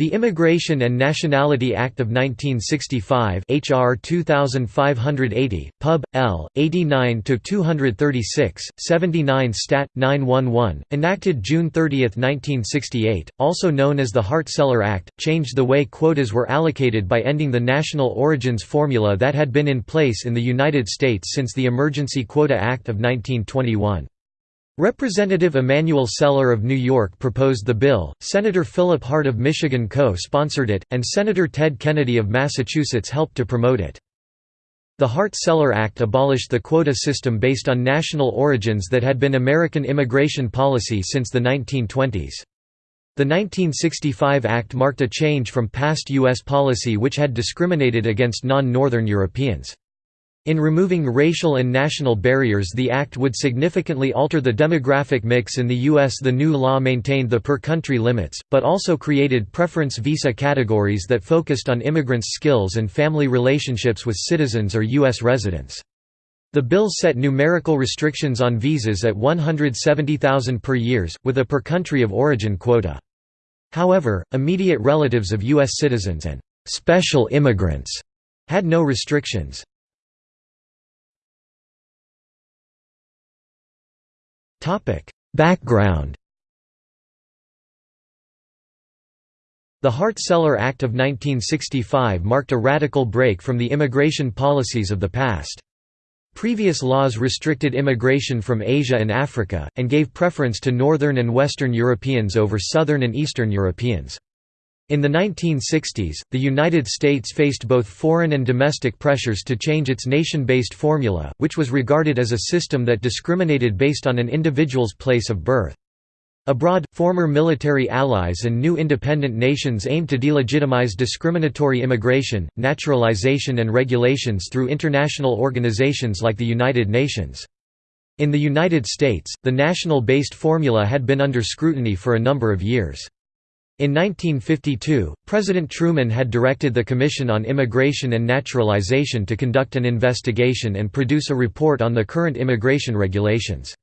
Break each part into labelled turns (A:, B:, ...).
A: The Immigration and Nationality Act of 1965 HR 2580, Pub. L. 89-236, 79 Stat. 911, enacted June 30, 1968, also known as the Hart-Celler Act, changed the way quotas were allocated by ending the national origins formula that had been in place in the United States since the Emergency Quota Act of 1921. Representative Emanuel Celler of New York proposed the bill, Senator Philip Hart of Michigan co-sponsored it, and Senator Ted Kennedy of Massachusetts helped to promote it. The Hart-Celler Act abolished the quota system based on national origins that had been American immigration policy since the 1920s. The 1965 Act marked a change from past U.S. policy which had discriminated against non-Northern Europeans. In removing racial and national barriers the act would significantly alter the demographic mix in the U.S. The new law maintained the per-country limits, but also created preference visa categories that focused on immigrants' skills and family relationships with citizens or U.S. residents. The bill set numerical restrictions on visas at 170,000 per years, with a per-country of origin quota. However, immediate relatives of U.S. citizens and «special immigrants» had no restrictions. Background The Hart-Celler Act of 1965 marked a radical break from the immigration policies of the past. Previous laws restricted immigration from Asia and Africa, and gave preference to Northern and Western Europeans over Southern and Eastern Europeans. In the 1960s, the United States faced both foreign and domestic pressures to change its nation-based formula, which was regarded as a system that discriminated based on an individual's place of birth. Abroad, former military allies and new independent nations aimed to delegitimize discriminatory immigration, naturalization and regulations through international organizations like the United Nations. In the United States, the national-based formula had been under scrutiny for a number of years. In 1952, President Truman had directed the Commission on Immigration and Naturalization to conduct an investigation and produce a report on the current immigration regulations.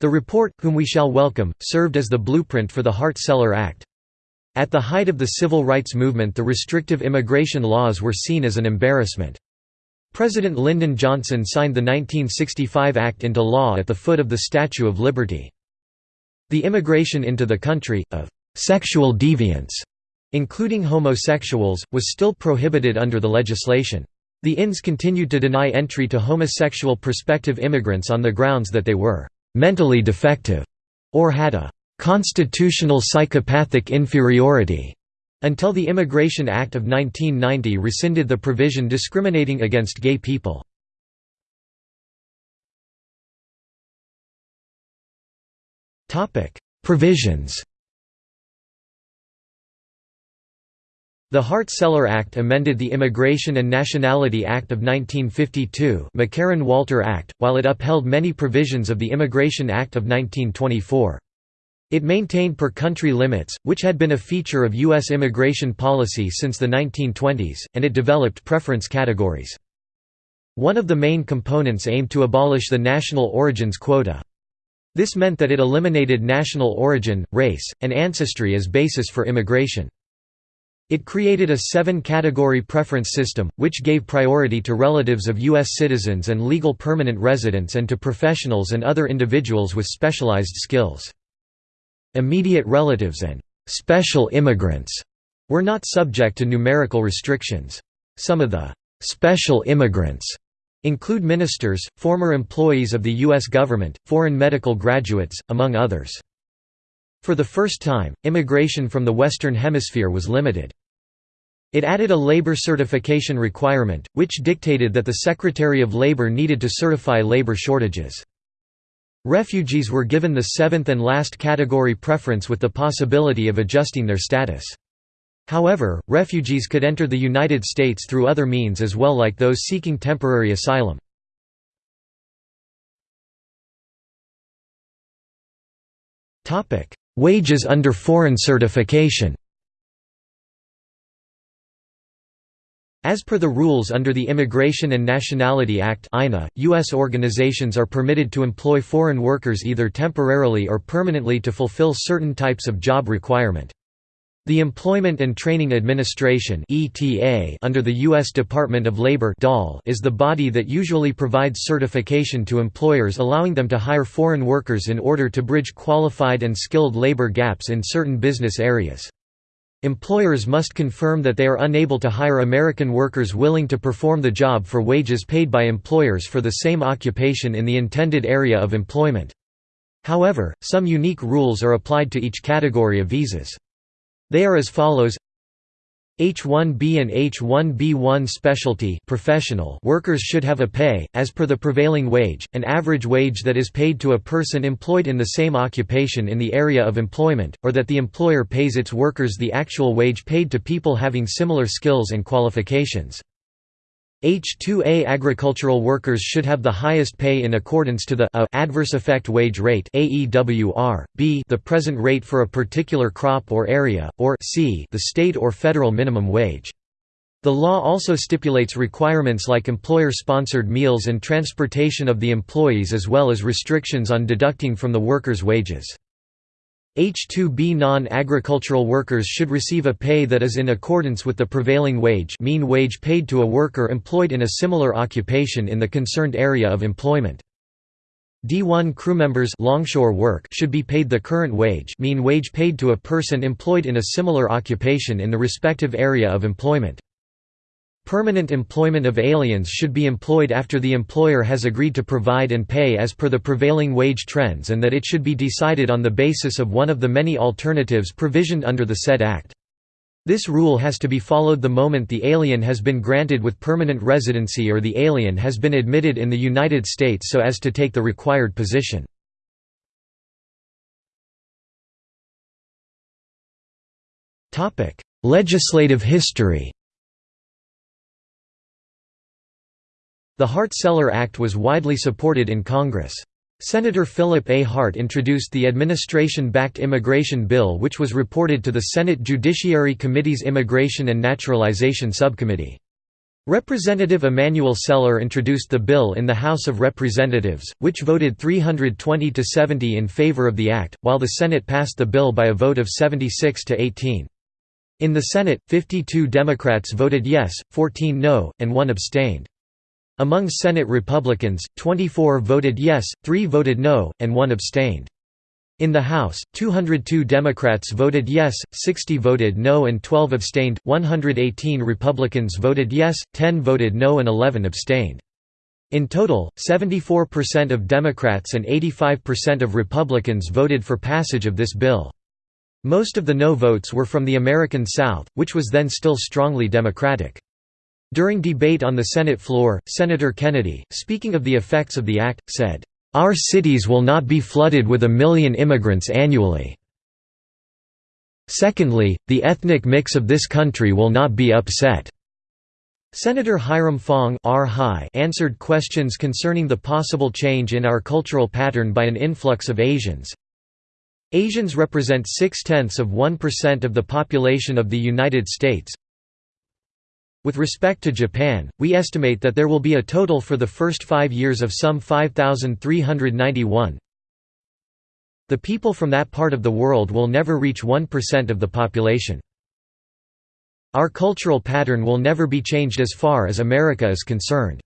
A: The report, Whom We Shall Welcome, served as the blueprint for the Hart-Celler Act. At the height of the civil rights movement the restrictive immigration laws were seen as an embarrassment. President Lyndon Johnson signed the 1965 Act into law at the foot of the Statue of Liberty. The immigration into the country, of Sexual deviance, including homosexuals, was still prohibited under the legislation. The INS continued to deny entry to homosexual prospective immigrants on the grounds that they were mentally defective or had a constitutional psychopathic inferiority until the Immigration Act of 1990 rescinded the provision discriminating against gay people. Provisions The Hart-Celler Act amended the Immigration and Nationality Act of 1952 McCarran-Walter Act, while it upheld many provisions of the Immigration Act of 1924. It maintained per-country limits, which had been a feature of U.S. immigration policy since the 1920s, and it developed preference categories. One of the main components aimed to abolish the national origins quota. This meant that it eliminated national origin, race, and ancestry as basis for immigration. It created a seven-category preference system, which gave priority to relatives of U.S. citizens and legal permanent residents and to professionals and other individuals with specialized skills. Immediate relatives and «special immigrants» were not subject to numerical restrictions. Some of the «special immigrants» include ministers, former employees of the U.S. government, foreign medical graduates, among others. For the first time, immigration from the Western Hemisphere was limited. It added a labor certification requirement, which dictated that the Secretary of Labor needed to certify labor shortages. Refugees were given the seventh and last category preference with the possibility of adjusting their status. However, refugees could enter the United States through other means as well like those seeking temporary asylum. Wages under foreign certification As per the rules under the Immigration and Nationality Act U.S. organizations are permitted to employ foreign workers either temporarily or permanently to fulfill certain types of job requirement. The Employment and Training Administration under the U.S. Department of Labor is the body that usually provides certification to employers allowing them to hire foreign workers in order to bridge qualified and skilled labor gaps in certain business areas. Employers must confirm that they are unable to hire American workers willing to perform the job for wages paid by employers for the same occupation in the intended area of employment. However, some unique rules are applied to each category of visas. They are as follows H-1B and H-1B1 specialty professional workers should have a pay, as per the prevailing wage, an average wage that is paid to a person employed in the same occupation in the area of employment, or that the employer pays its workers the actual wage paid to people having similar skills and qualifications. H2A agricultural workers should have the highest pay in accordance to the A adverse effect wage rate AEWR, B the present rate for a particular crop or area, or C the state or federal minimum wage. The law also stipulates requirements like employer-sponsored meals and transportation of the employees as well as restrictions on deducting from the workers' wages. H-2B non-agricultural workers should receive a pay that is in accordance with the prevailing wage mean wage paid to a worker employed in a similar occupation in the concerned area of employment. D1 crewmembers longshore work should be paid the current wage mean wage paid to a person employed in a similar occupation in the respective area of employment. Permanent employment of aliens should be employed after the employer has agreed to provide and pay as per the prevailing wage trends and that it should be decided on the basis of one of the many alternatives provisioned under the said Act. This rule has to be followed the moment the alien has been granted with permanent residency or the alien has been admitted in the United States so as to take the required position. Legislative history The Hart-Celler Act was widely supported in Congress. Senator Philip A. Hart introduced the administration-backed immigration bill which was reported to the Senate Judiciary Committee's Immigration and Naturalization Subcommittee. Representative Emanuel Celler introduced the bill in the House of Representatives, which voted 320 to 70 in favor of the act, while the Senate passed the bill by a vote of 76 to 18. In the Senate, 52 Democrats voted yes, 14 no, and 1 abstained. Among Senate Republicans, 24 voted yes, 3 voted no, and 1 abstained. In the House, 202 Democrats voted yes, 60 voted no and 12 abstained, 118 Republicans voted yes, 10 voted no and 11 abstained. In total, 74% of Democrats and 85% of Republicans voted for passage of this bill. Most of the no votes were from the American South, which was then still strongly Democratic. During debate on the Senate floor, Senator Kennedy, speaking of the effects of the act, said, "...our cities will not be flooded with a million immigrants annually. Secondly, the ethnic mix of this country will not be upset." Senator Hiram Fong answered questions concerning the possible change in our cultural pattern by an influx of Asians. Asians represent six-tenths of 1% of the population of the United States, with respect to Japan, we estimate that there will be a total for the first five years of some 5,391. The people from that part of the world will never reach 1% of the population. Our cultural pattern will never be changed as far as America is concerned.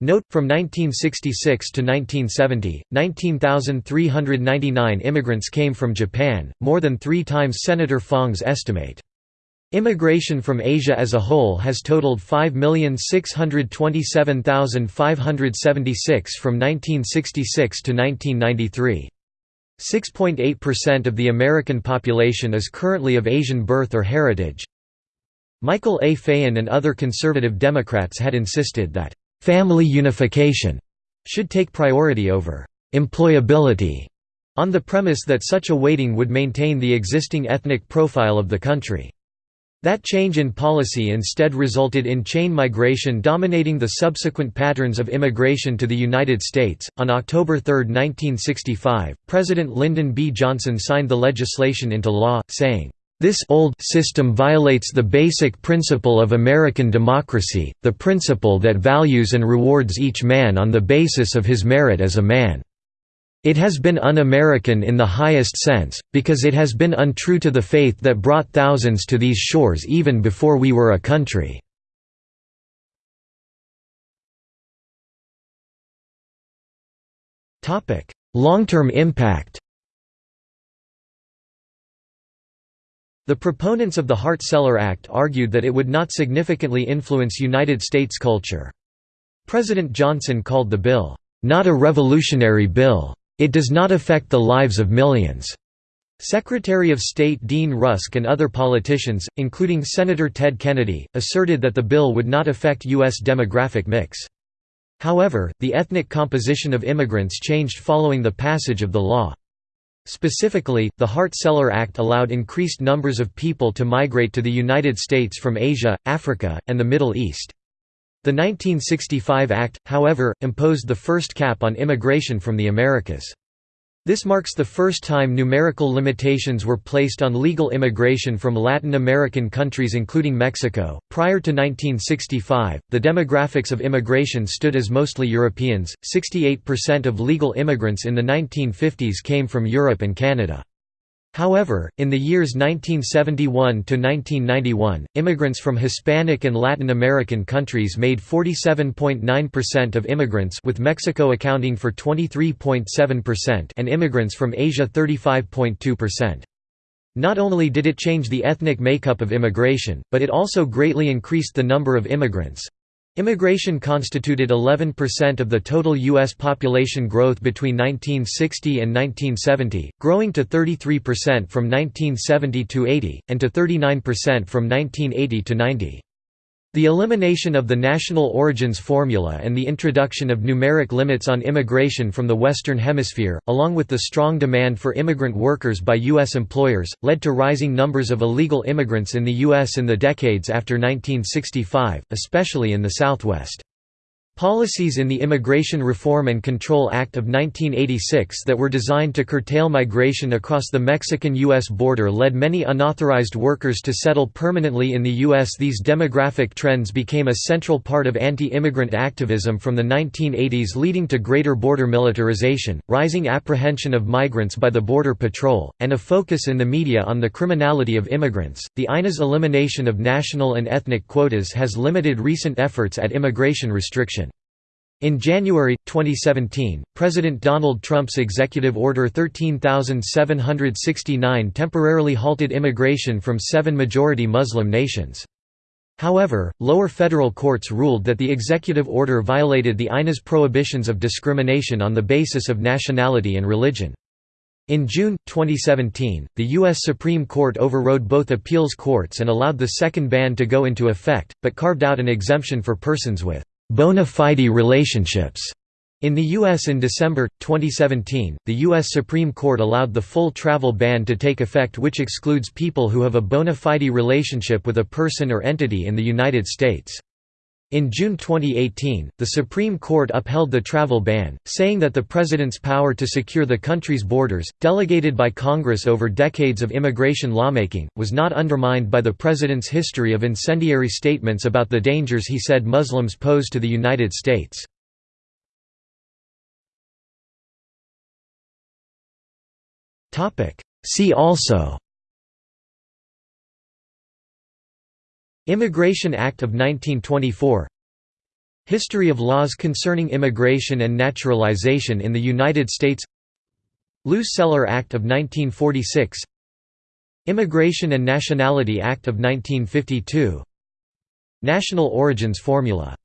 A: Note, from 1966 to 1970, 19,399 immigrants came from Japan, more than three times Senator Fong's estimate. Immigration from Asia as a whole has totaled 5,627,576 from 1966 to 1993. 6.8% of the American population is currently of Asian birth or heritage. Michael A. Feighan and other conservative Democrats had insisted that, "...family unification," should take priority over "...employability," on the premise that such a weighting would maintain the existing ethnic profile of the country. That change in policy instead resulted in chain migration dominating the subsequent patterns of immigration to the United States. On October 3, 1965, President Lyndon B. Johnson signed the legislation into law, saying, This old system violates the basic principle of American democracy, the principle that values and rewards each man on the basis of his merit as a man. It has been un-American in the highest sense, because it has been untrue to the faith that brought thousands to these shores even before we were a country." Long-term impact The proponents of the Hart-Celler Act argued that it would not significantly influence United States culture. President Johnson called the bill, "...not a revolutionary bill. It does not affect the lives of millions. Secretary of State Dean Rusk and other politicians, including Senator Ted Kennedy, asserted that the bill would not affect U.S. demographic mix. However, the ethnic composition of immigrants changed following the passage of the law. Specifically, the Hart-Celler Act allowed increased numbers of people to migrate to the United States from Asia, Africa, and the Middle East. The 1965 Act, however, imposed the first cap on immigration from the Americas. This marks the first time numerical limitations were placed on legal immigration from Latin American countries including Mexico. Prior to 1965, the demographics of immigration stood as mostly Europeans. 68% of legal immigrants in the 1950s came from Europe and Canada. However, in the years 1971 to 1991, immigrants from Hispanic and Latin American countries made 47.9% of immigrants with Mexico accounting for 23.7% and immigrants from Asia 35.2%. Not only did it change the ethnic makeup of immigration, but it also greatly increased the number of immigrants. Immigration constituted 11% of the total U.S. population growth between 1960 and 1970, growing to 33% from 1970 to 80, and to 39% from 1980 to 90. The elimination of the national origins formula and the introduction of numeric limits on immigration from the Western Hemisphere, along with the strong demand for immigrant workers by U.S. employers, led to rising numbers of illegal immigrants in the U.S. in the decades after 1965, especially in the Southwest. Policies in the Immigration Reform and Control Act of 1986 that were designed to curtail migration across the Mexican-U.S. border led many unauthorized workers to settle permanently in the U.S. These demographic trends became a central part of anti-immigrant activism from the 1980s leading to greater border militarization, rising apprehension of migrants by the Border Patrol, and a focus in the media on the criminality of immigrants. The INA's elimination of national and ethnic quotas has limited recent efforts at immigration restriction. In January, 2017, President Donald Trump's Executive Order 13769 temporarily halted immigration from seven majority Muslim nations. However, lower federal courts ruled that the executive order violated the INA's prohibitions of discrimination on the basis of nationality and religion. In June, 2017, the U.S. Supreme Court overrode both appeals courts and allowed the second ban to go into effect, but carved out an exemption for persons with bona fide relationships. In the U.S. in December, 2017, the U.S. Supreme Court allowed the full travel ban to take effect which excludes people who have a bona fide relationship with a person or entity in the United States. In June 2018, the Supreme Court upheld the travel ban, saying that the President's power to secure the country's borders, delegated by Congress over decades of immigration lawmaking, was not undermined by the President's history of incendiary statements about the dangers he said Muslims pose to the United States. See also Immigration Act of 1924 History of laws concerning immigration and naturalization in the United States. Luce-Celler Act of 1946 Immigration and Nationality Act of 1952 National Origins Formula